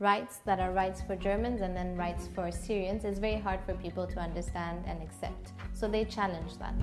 rights that are rights for Germans and then rights for Syrians is very hard for people to understand and accept. So they challenge that.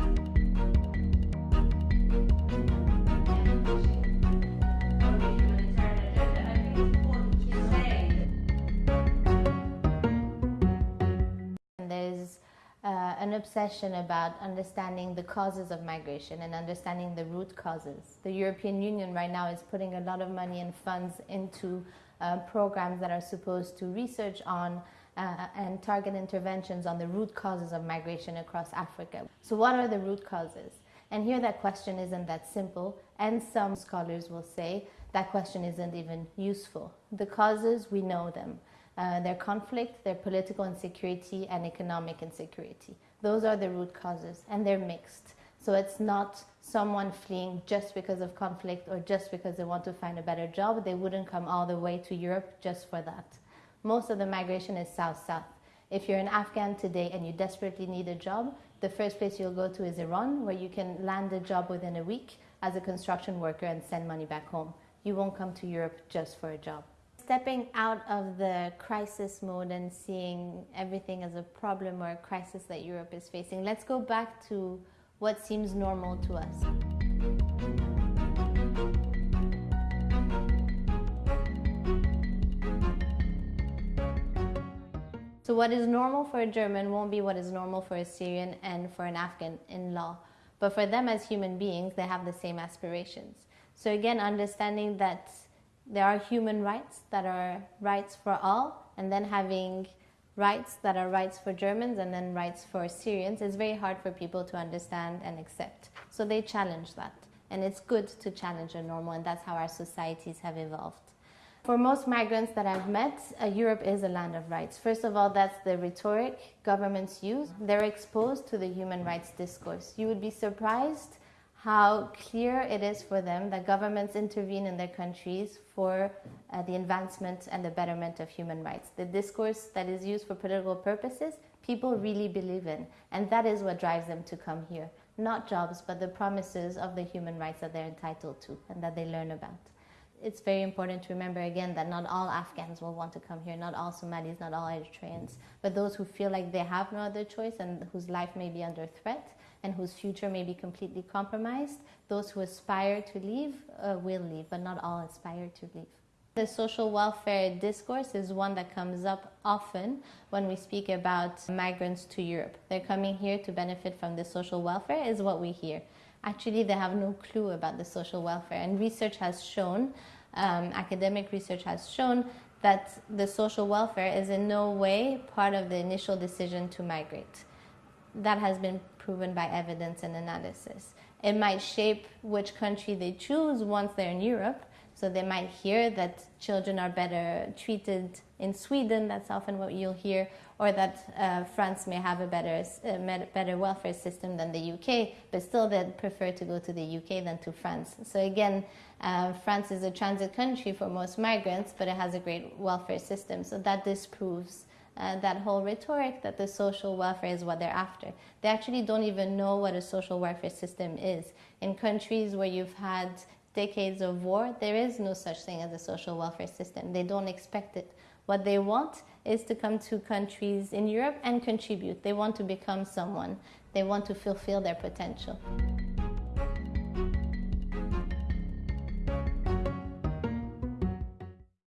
There's uh, an obsession about understanding the causes of migration and understanding the root causes. The European Union right now is putting a lot of money and funds into uh, programs that are supposed to research on uh, and target interventions on the root causes of migration across Africa. So what are the root causes? And here that question isn't that simple and some scholars will say that question isn't even useful. The causes, we know them. Uh, they're conflict, they're political insecurity, and economic insecurity. Those are the root causes, and they're mixed. So it's not someone fleeing just because of conflict or just because they want to find a better job. They wouldn't come all the way to Europe just for that. Most of the migration is south-south. If you're an Afghan today and you desperately need a job, the first place you'll go to is Iran, where you can land a job within a week as a construction worker and send money back home. You won't come to Europe just for a job stepping out of the crisis mode and seeing everything as a problem or a crisis that Europe is facing, let's go back to what seems normal to us. So what is normal for a German won't be what is normal for a Syrian and for an Afghan in law. But for them as human beings, they have the same aspirations. So again, understanding that there are human rights that are rights for all, and then having rights that are rights for Germans and then rights for Syrians is very hard for people to understand and accept. So they challenge that. And it's good to challenge a normal, and that's how our societies have evolved. For most migrants that I've met, uh, Europe is a land of rights. First of all, that's the rhetoric governments use. They're exposed to the human rights discourse. You would be surprised how clear it is for them that governments intervene in their countries for uh, the advancement and the betterment of human rights. The discourse that is used for political purposes, people really believe in, and that is what drives them to come here. Not jobs, but the promises of the human rights that they're entitled to and that they learn about. It's very important to remember again that not all Afghans will want to come here, not all Somalis, not all Eritreans, but those who feel like they have no other choice and whose life may be under threat, and whose future may be completely compromised, those who aspire to leave uh, will leave, but not all aspire to leave. The social welfare discourse is one that comes up often when we speak about migrants to Europe. They're coming here to benefit from the social welfare is what we hear. Actually, they have no clue about the social welfare and research has shown, um, academic research has shown that the social welfare is in no way part of the initial decision to migrate that has been proven by evidence and analysis. It might shape which country they choose once they're in Europe. So they might hear that children are better treated in Sweden, that's often what you'll hear, or that uh, France may have a better, uh, better welfare system than the UK, but still they'd prefer to go to the UK than to France. So again, uh, France is a transit country for most migrants, but it has a great welfare system. So that disproves uh, that whole rhetoric that the social welfare is what they're after. They actually don't even know what a social welfare system is. In countries where you've had decades of war, there is no such thing as a social welfare system. They don't expect it. What they want is to come to countries in Europe and contribute. They want to become someone. They want to fulfill their potential.